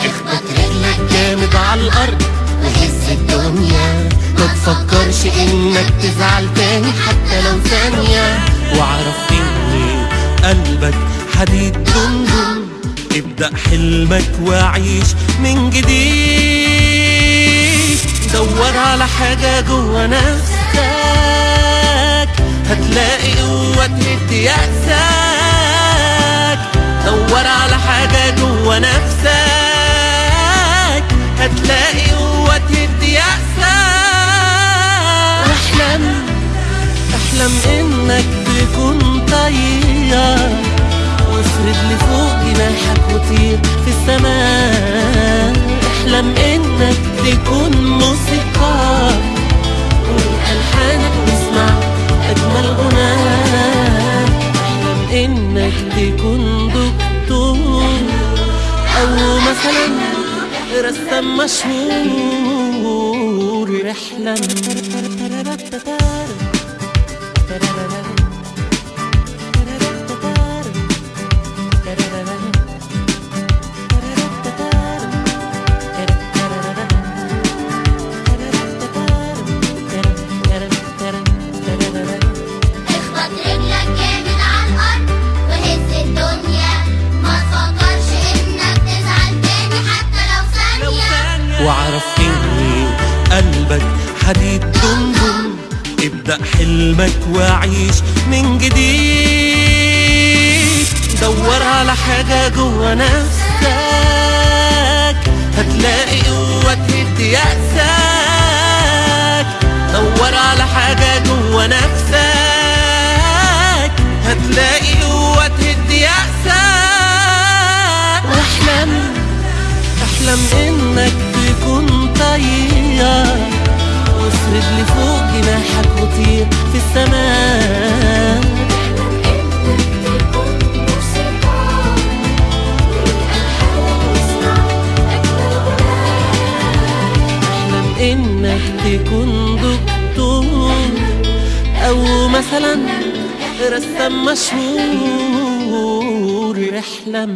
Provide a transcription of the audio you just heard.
اخبط رجلك جامد على الأرض. وهز الدنيا. ما تفكرش إنك تزعل تاني حتى لو ثانية. واعرف اني قلبك حديد دندن ابدأ حلمك وعيش من جديد. دور على حاجة جوا نفسك هتلاقي قوة تهد يأسك. دور على حاجة جوا نفسك هتلاقي قوة تهد يأسك. واحلم أحلم إنك تكون وطير في السماء. احلم إنك تكون موسيقار. والحانك نسمع اجمل غناء احلم إنك تكون دكتور أو مثلا رسام مشهور. احلم. واعرف اني قلبك حديد دندن ابدأ حلمك وعيش من جديد. دور على حاجة جوا نفسك. هتلاقي قوة تهد يأسك. دور على حاجة جوا نفسك. هتلاقي قوة تهد يأسك. وأحلم أحلم إنك وافرد لفوق جناحك وطير في السماء. احلم انك تكون دكتور أو مثلا رسام مشهور احلم